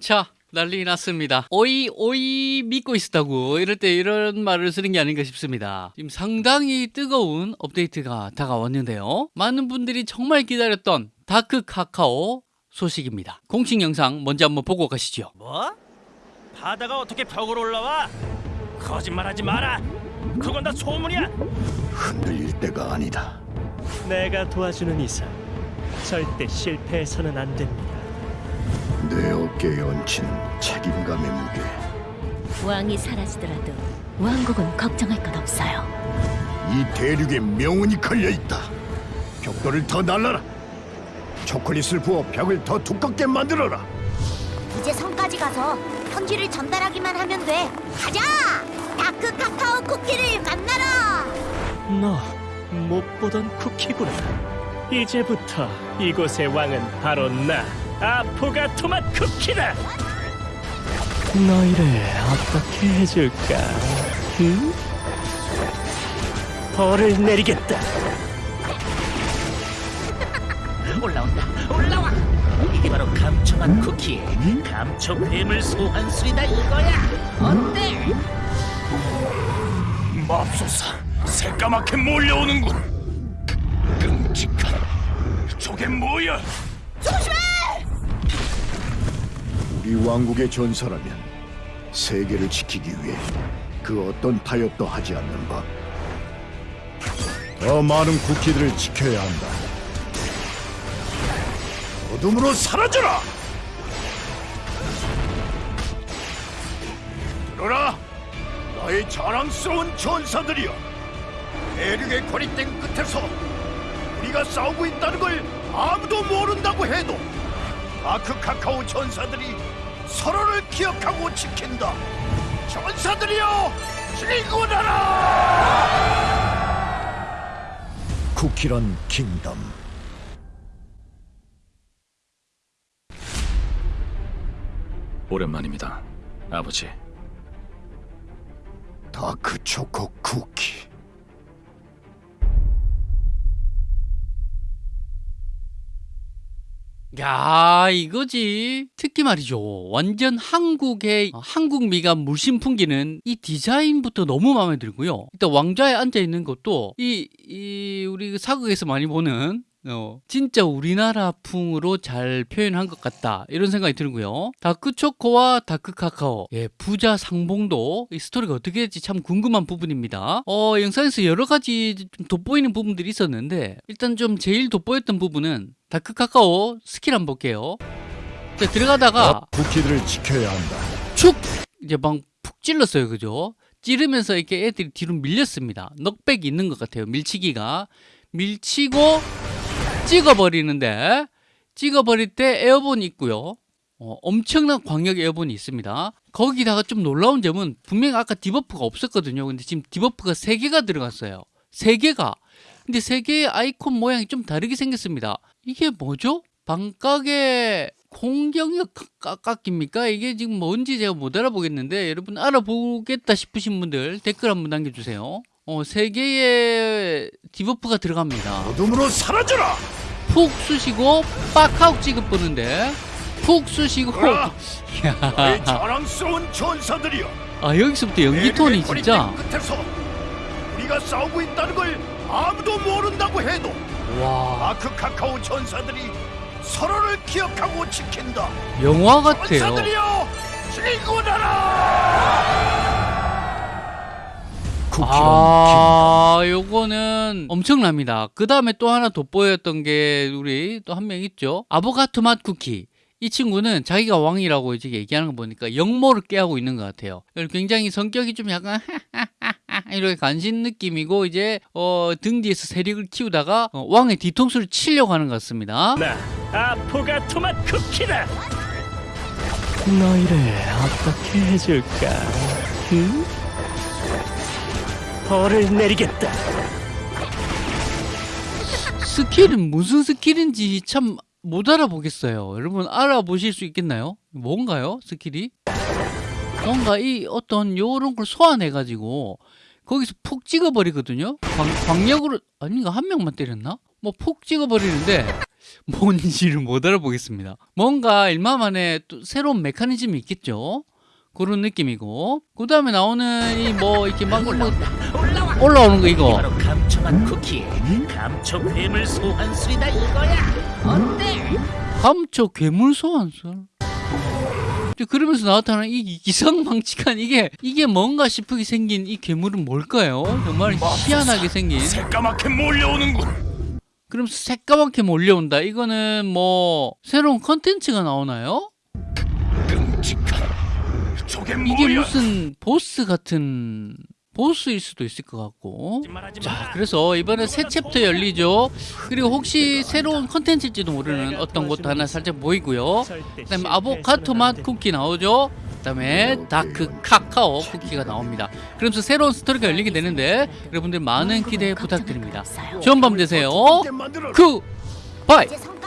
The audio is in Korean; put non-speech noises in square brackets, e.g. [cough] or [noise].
자 난리 났습니다 오이 오이 믿고 있었다고 이럴 때 이런 말을 쓰는 게 아닌가 싶습니다 지금 상당히 뜨거운 업데이트가 다가왔는데요 많은 분들이 정말 기다렸던 다크 카카오 소식입니다 공식 영상 먼저 한번 보고 가시죠 뭐? 바다가 어떻게 벽으로 올라와? 거짓말하지 마라. 그건 다 소문이야. 흔들릴 때가 아니다. 내가 도와주는 이상 절대 실패해서는 안 됩니다. 내 어깨에 얹힌 책임감의 무게. 왕이 사라지더라도 왕국은 걱정할 것 없어요. 이 대륙에 명운이 걸려 있다. 벽돌을 더 날라라. 초콜릿을 부어 벽을 더 두껍게 만들어라. 이제 성까지 가서 편지를 전달하기만 하면 돼. 가자! 다크 카카오 쿠키를 만나러! 너 못 보던 쿠키구나. 이제부터 이곳의 왕은 바로 나 아포가 토맛 쿠키다. 너희를 어떻게 해줄까? 응? 벌을 내리겠다. [laughs] 올라온다. 올라와. 이게 바로 감초맛 쿠키. 감초 괴물 소환술이다 이거야. 어때? 맙소사, 새까맣게 몰려오는군. 끔찍한. 저게 뭐야? 우 리 왕국의 전사라면 세계를 지키기 위해 그 어떤 타협도 하지 않는 법. 더 많은 쿠키들을 지켜야 한다. 어둠으로 사라져라! 들어라! 나의 자랑스러운 전사들이여! 대륙의 고립된 끝에서 우리가 싸우고 있다는 걸 아무도 모른다고 해도 아크 카카오 전사들이 서로를 기억하고 지킨다. 전사들이여, 진군하라! 쿠키런 킹덤. 오랜만입니다, 아버지. 다크 초코 쿠키. 야 이거지. 특히 말이죠. 완전 한국의 한국 미가 물씬 풍기는 이 디자인부터 너무 마음에 들고요. 일단 왕좌에 앉아있는 것도 이, 이 우리 그 사극에서 많이 보는 어, 진짜 우리나라 풍으로 잘 표현한 것 같다. 이런 생각이 들고요. 다크초코와 다크카카오. 예, 부자 상봉도 이 스토리가 어떻게 될지 참 궁금한 부분입니다. 어, 영상에서 여러 가지 좀 돋보이는 부분들이 있었는데 일단 좀 제일 돋보였던 부분은 다크카카오 스킬 한번 볼게요. 자, 들어가다가 쿠키들을 지켜야 한다. 축! 이제 막 푹 찔렀어요 그죠? 찌르면서 이렇게 애들이 뒤로 밀렸습니다. knockback이 있는 것 같아요 밀치기가. 밀치고 찍어버리는데 찍어버릴 때 airborne이 있고요. 어, 엄청난 광역 airborne이 있습니다. 거기다가 좀 놀라운 점은 분명히 아까 debuff가 없었거든요. 근데 지금 debuff가 3개가 들어갔어요. 3개가. 근데 3개의 아이콘 모양이 좀 다르게 생겼습니다. 이게 뭐죠? 방깎에 공격력 깎- 깎입니까? 이게 지금 뭔지 제가 못 알아보겠는데 여러분 알아보겠다 싶으신 분들 댓글 한번 남겨주세요 어, 3개의 debuff가 들어갑니다 어둠으로 사라져라! 푹 쑤시고 빡하고 찍어보는데 푹 쑤시고! 나의 [laughs] 야, 자랑스러운 전사들이여. 아 여기서부터 연기 톤이 진짜 끝에서 우리가 싸우고 있다는 걸 아무도 모른다고 해도 와 아크 카카오 전사들이 서로를 기억하고 지킨다. 영화 같아요 전사들이여, 진군하라! 쿠키런 아 요거는 엄청납니다 그 다음에 또 하나 돋보였던 게 우리 또 한 명 있죠 아보가토 맛 쿠키 이 친구는 자기가 왕이라고 이제 얘기하는 거 보니까 역모를 깨하고 있는 것 같아요. 굉장히 성격이 좀 약간 이렇게 간신 느낌이고 이제 어, 등 뒤에서 세력을 키우다가 어, 왕의 뒤통수를 치려고 하는 것 같습니다. 나 아포가 토맛 쿠키다. 너희를 어떻게 해줄까? 응? 벌을 내리겠다. skill은 무슨 skill인지 참 못 알아보겠어요. 여러분 알아보실 수 있겠나요? 뭔가요? skill이? 뭔가 이 어떤 요런 걸 소환해 가지고 거기서 푹 찍어버리거든요. 광, 광역으로 아닌가 한 명만 때렸나? 뭐 푹 찍어버리는데 뭔지를 못 알아보겠습니다. 뭔가 일마만에 또 새로운 메커니즘이 있겠죠. 그런 느낌이고 그 다음에 나오는 이 뭐 이렇게 막뭐 올라오는 거 이거 바로 감청한 쿠키 감청 괴물 소환술이다 이거야 어때? 감초 괴물 소환술. 그러면서 나타나는 이 기상망측한 이게 이게 뭔가 싶게 생긴 이 괴물은 뭘까요? 정말 희한하게 생긴. 새까맣게 몰려오는군. 그러면서 새까맣게 몰려온다. 이거는 뭐 새로운 컨텐츠가 나오나요? 끔찍한. 저게 이게 뭐야? 무슨 보스 같은 보스일 수도 있을 것 같고. 자, 그래서 이번에 새 챕터 열리죠. 그리고 혹시 새로운 컨텐츠일지도 모르는 어떤 것도 하나 살짝 보이고요. 그 다음에 실패해서는 아보카도 안맛 돼. 쿠키 나오죠. 그 다음에 다크 카카오 쿠키가 나옵니다. 그러면서 새로운 스토리가 열리게 되는데 여러분들 많은 기대 부탁드립니다. 좋은 밤 되세요. 더 두껍게 만들어라. 그 바이. 이제 성